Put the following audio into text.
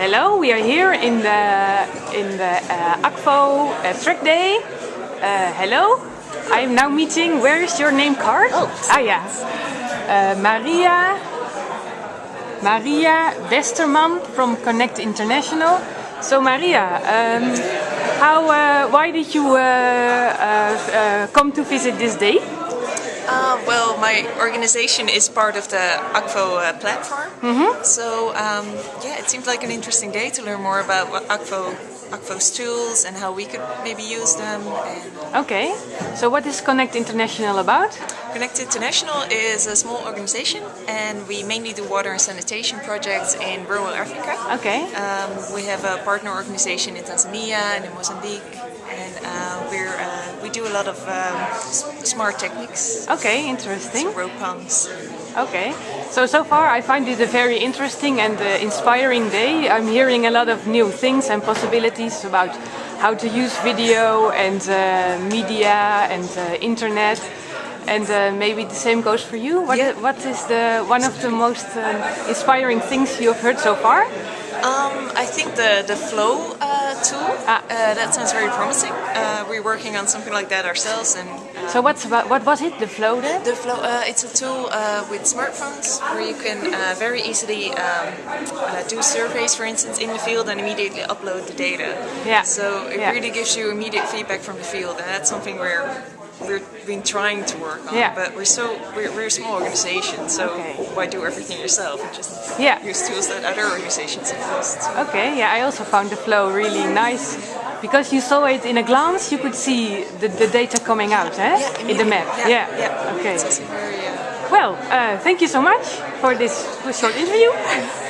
Hello, we are here in the in the uh, Akvo uh, track day. Uh, hello, I am now meeting. Where is your name card? Oh, ah yeah, uh, Maria Maria Westerman from Connect International. So Maria, um, how uh, why did you uh, uh, come to visit this day? Uh, well, my organization is part of the Akvo uh, platform. Mm -hmm. So um, yeah, it seemed like an interesting day to learn more about what Akvo, Akvo's tools and how we could maybe use them. And okay, so what is Connect International about? Connect International is a small organization and we mainly do water and sanitation projects in rural Africa. Okay. Um, we have a partner organization in Tanzania and in Mozambique and uh, we're, uh, do a lot of um, smart techniques. Okay, interesting. So rope pumps. Okay, so so far I find it a very interesting and uh, inspiring day. I'm hearing a lot of new things and possibilities about how to use video and uh, media and uh, internet. And uh, maybe the same goes for you. What, Yeah. what is the one of the most um, inspiring things you've heard so far? Um, I think the, the flow uh, tool, Ah. uh, that sounds very promising. Uh, we're working on something like that ourselves and uh, So what's about what was it? The flow then? the flow, uh, it's a tool uh, with smartphones where you can uh, very easily um, uh, do surveys, for instance, in the field and immediately upload the data. Yeah. So it Yeah. really gives you immediate feedback from the field, and that's something where we've been trying to work on. Yeah. But we're so we're, we're a small organization, so Okay. why do everything yourself? And just Yeah. use tools that other organizations have used. Okay, yeah, I also found the flow really nice because you saw it in a glance. You could see the, the data coming out, eh? Yeah, in the map. immediately. Yeah. yeah. Okay. Very. Uh, Well, uh, thank you so much for this short interview.